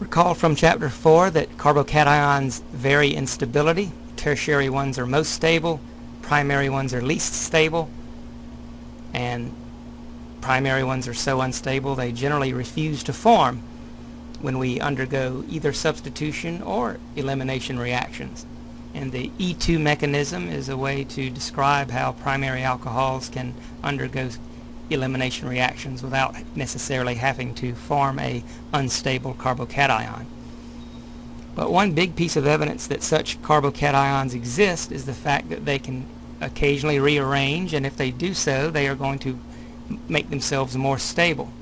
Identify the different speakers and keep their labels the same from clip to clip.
Speaker 1: Recall from chapter 4 that carbocations vary in stability. Tertiary ones are most stable, primary ones are least stable, and primary ones are so unstable they generally refuse to form when we undergo either substitution or elimination reactions. And the E2 mechanism is a way to describe how primary alcohols can undergo elimination reactions without necessarily having to form a unstable carbocation. But one big piece of evidence that such carbocations exist is the fact that they can occasionally rearrange and if they do so they are going to make themselves more stable.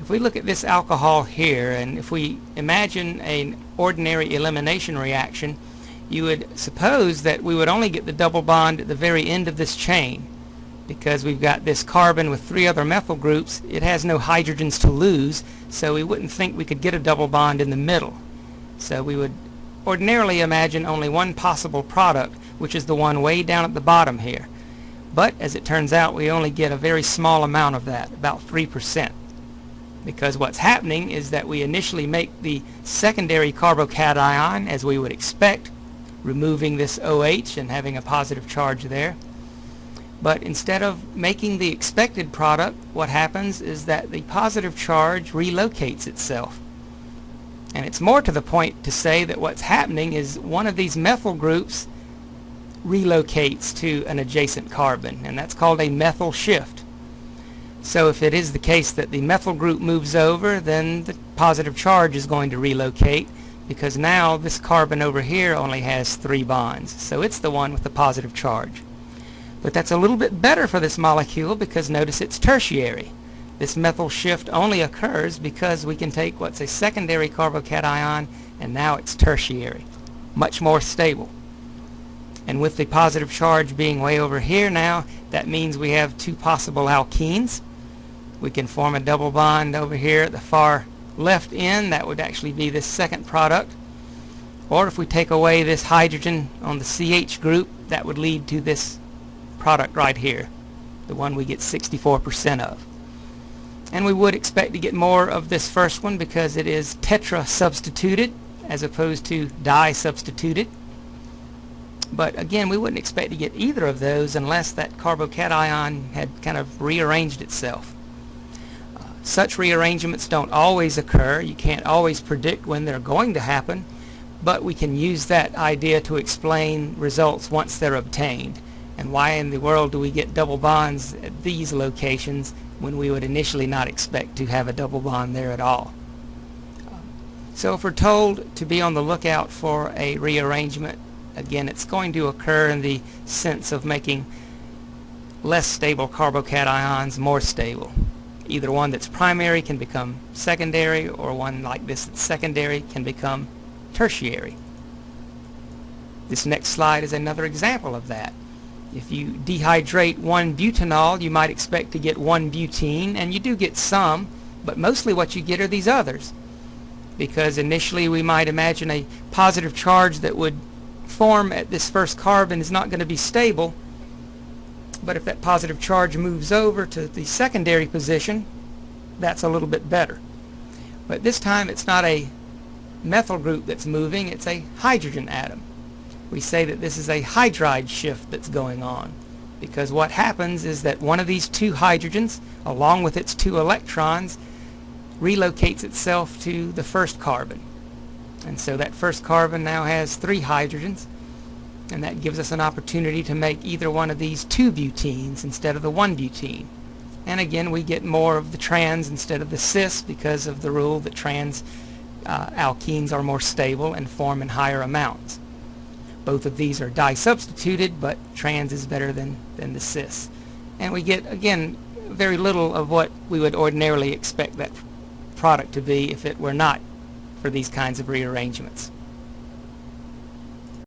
Speaker 1: If we look at this alcohol here and if we imagine an ordinary elimination reaction you would suppose that we would only get the double bond at the very end of this chain because we've got this carbon with three other methyl groups it has no hydrogens to lose so we wouldn't think we could get a double bond in the middle. So we would ordinarily imagine only one possible product which is the one way down at the bottom here. But as it turns out we only get a very small amount of that about 3% because what's happening is that we initially make the secondary carbocation as we would expect removing this OH and having a positive charge there but instead of making the expected product, what happens is that the positive charge relocates itself. And it's more to the point to say that what's happening is one of these methyl groups relocates to an adjacent carbon, and that's called a methyl shift. So if it is the case that the methyl group moves over, then the positive charge is going to relocate because now this carbon over here only has three bonds. So it's the one with the positive charge. But that's a little bit better for this molecule because notice it's tertiary. This methyl shift only occurs because we can take what's a secondary carbocation and now it's tertiary. Much more stable. And with the positive charge being way over here now, that means we have two possible alkenes. We can form a double bond over here at the far left end. That would actually be this second product. Or if we take away this hydrogen on the CH group, that would lead to this product right here, the one we get 64% of. And we would expect to get more of this first one because it is tetra substituted as opposed to di substituted. But again, we wouldn't expect to get either of those unless that carbocation had kind of rearranged itself. Uh, such rearrangements don't always occur. You can't always predict when they're going to happen, but we can use that idea to explain results once they're obtained and why in the world do we get double bonds at these locations when we would initially not expect to have a double bond there at all. So if we're told to be on the lookout for a rearrangement, again it's going to occur in the sense of making less stable carbocations more stable. Either one that's primary can become secondary or one like this that's secondary can become tertiary. This next slide is another example of that. If you dehydrate one butanol, you might expect to get one butene, and you do get some, but mostly what you get are these others. Because initially we might imagine a positive charge that would form at this first carbon is not going to be stable, but if that positive charge moves over to the secondary position, that's a little bit better. But this time it's not a methyl group that's moving, it's a hydrogen atom we say that this is a hydride shift that's going on. Because what happens is that one of these two hydrogens along with its two electrons relocates itself to the first carbon. And so that first carbon now has three hydrogens and that gives us an opportunity to make either one of these two butenes instead of the one butene. And again we get more of the trans instead of the cis because of the rule that trans uh, alkenes are more stable and form in higher amounts both of these are di-substituted, but trans is better than, than the cis. And we get, again, very little of what we would ordinarily expect that product to be if it were not for these kinds of rearrangements.